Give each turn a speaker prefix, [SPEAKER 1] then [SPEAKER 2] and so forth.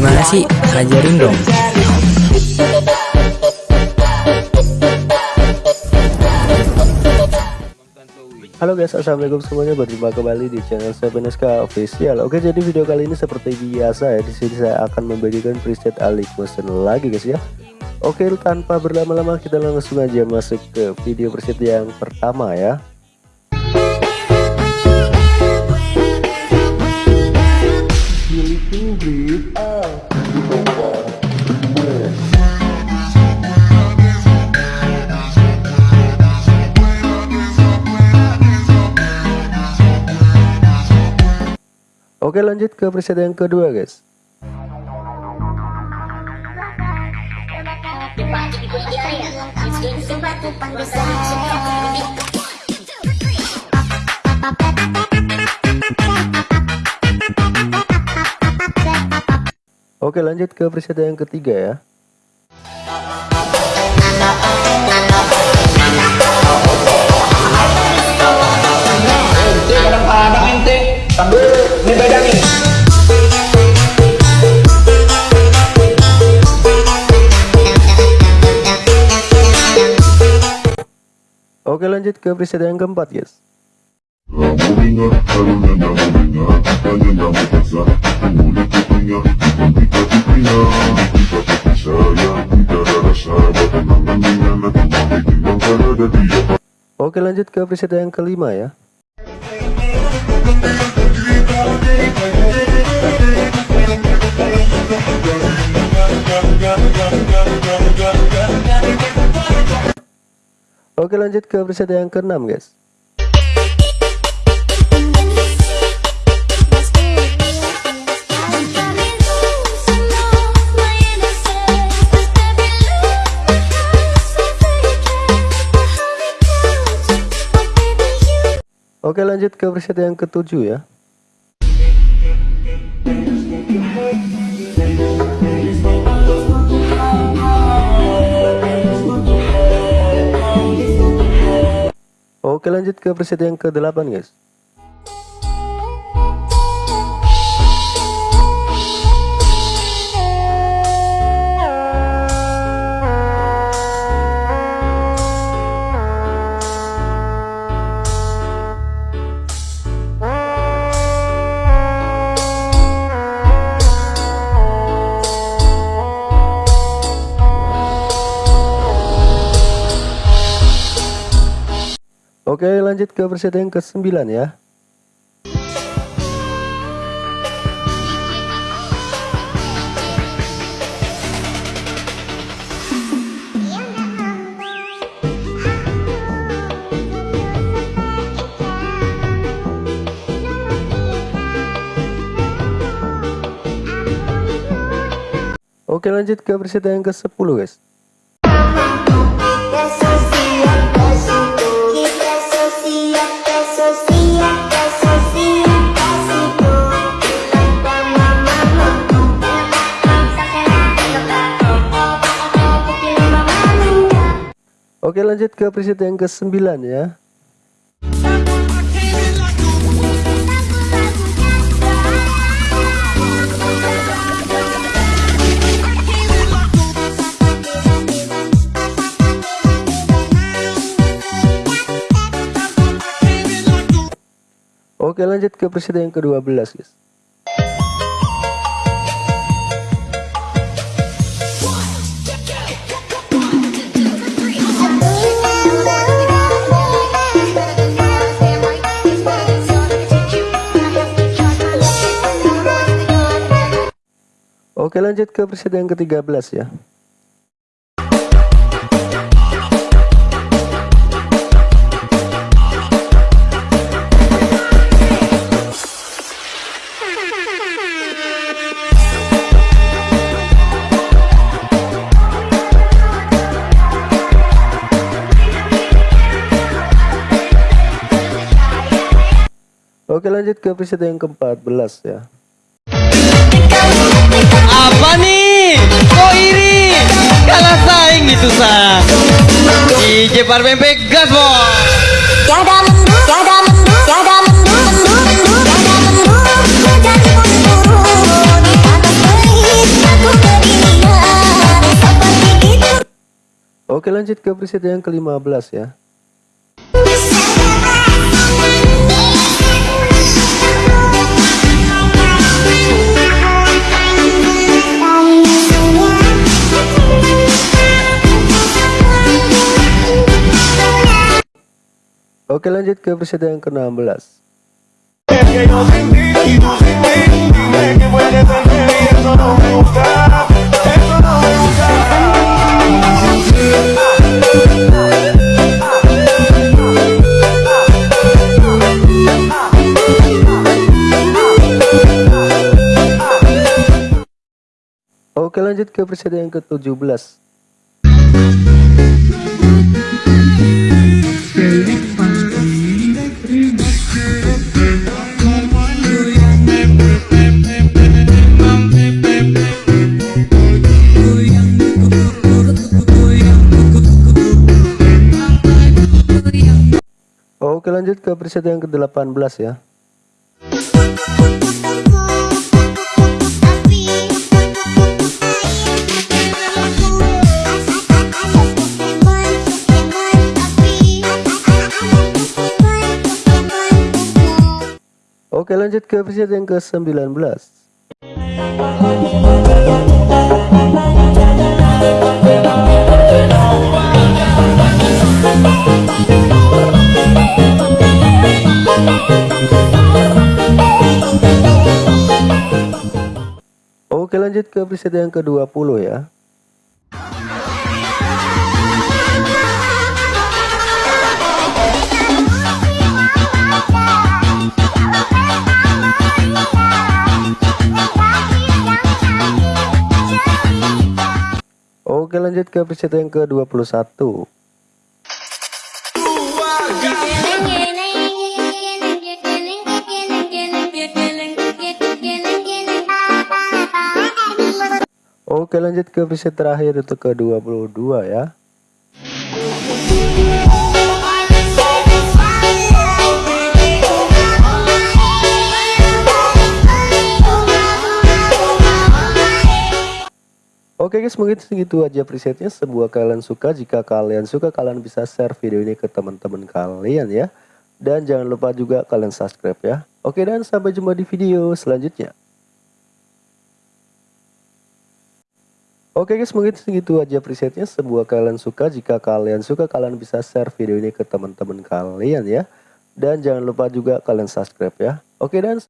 [SPEAKER 1] Gimana sih? Ajarin dong.
[SPEAKER 2] Halo guys, assalamualaikum semuanya. Berjumpa kembali di channel 7SK Official. Oke, jadi video kali ini seperti biasa ya. Di sini saya akan membagikan preset Alik Motion lagi guys ya. Oke, tanpa berlama-lama kita langsung aja masuk ke video preset yang pertama ya. Oke lanjut ke preset yang kedua guys Oke lanjut ke preset yang ketiga ya. Oke lanjut ke preset yang keempat guys Oke lanjut ke preset yang kelima ya. Oke lanjut ke preset yang keenam guys Oke lanjut ke preset yang ketujuh ya. Oke lanjut ke preset yang ke-8 guys lanjut ke preset yang ke-9 ya. Oke lanjut ke preset yang ke-10 guys Oke lanjut ke preset yang ke-9 ya. Oke lanjut ke preset yang ke-12 guys Oke lanjut ke preset yang ke-13 ya. Oke lanjut ke preset yang ke-14 ya
[SPEAKER 3] apa nih? Kok iri? Kalah saing gitu sa DJ Parmen gas bos
[SPEAKER 4] tiada mendu tiada mendu tiada mendu mendu mendu tiada mendu menjadi pun atas
[SPEAKER 2] pahit aku kebingungan seperti itu. Oke lanjut ke preset yang
[SPEAKER 1] ke-15 ya. Me gusta, eso no me gusta.
[SPEAKER 2] Oke lanjut ke preset yang ke-17 ke preset yang ke-18 ya. Oke lanjut ke preset yang ke-19 Oke lanjut ke preset yang ke-20 ya. Oke lanjut ke preset yang ke-21 Oke lanjut ke preset terakhir itu ke-22 ya. Oke guys mungkin segitu aja presetnya Sebuah kalian suka jika kalian suka kalian bisa share video ini ke teman-teman kalian ya. Dan jangan lupa juga kalian subscribe ya. Oke dan sampai jumpa di video selanjutnya Oke guys mungkin segitu aja presetnya. Sebuah kalian suka jika kalian suka kalian bisa share video ini ke teman-teman kalian ya. Dan jangan lupa juga kalian subscribe ya. Oke dan